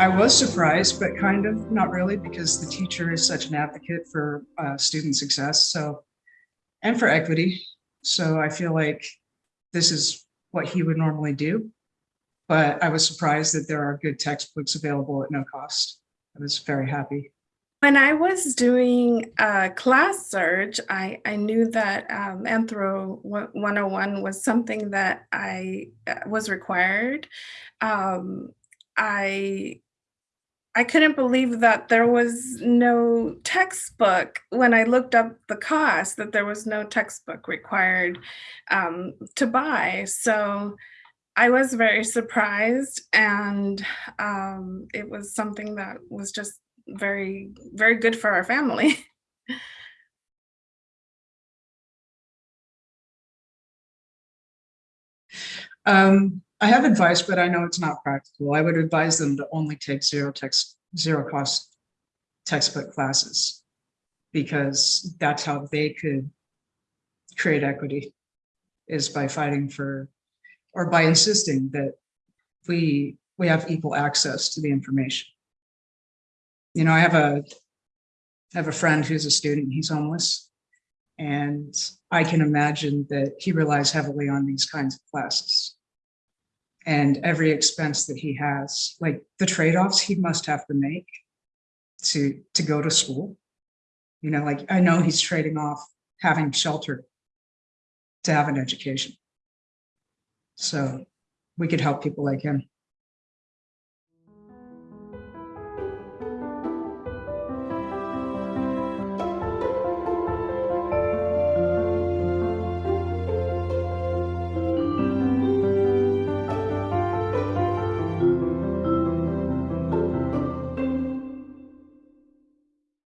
I was surprised, but kind of not really, because the teacher is such an advocate for uh, student success. So, and for equity. So I feel like this is what he would normally do. But I was surprised that there are good textbooks available at no cost. I was very happy. When I was doing a class search, I, I knew that um, Anthro 101 was something that I uh, was required. Um, I I couldn't believe that there was no textbook when I looked up the cost, that there was no textbook required um, to buy. So I was very surprised and um, it was something that was just very, very good for our family. Um, I have advice, but I know it's not practical. I would advise them to only take zero text, zero cost textbook classes because that's how they could create equity is by fighting for or by insisting that we we have equal access to the information. You know, I have a I have a friend who's a student, he's homeless. And I can imagine that he relies heavily on these kinds of classes. And every expense that he has, like the trade-offs he must have to make to, to go to school. You know, like I know he's trading off having shelter to have an education. So we could help people like him.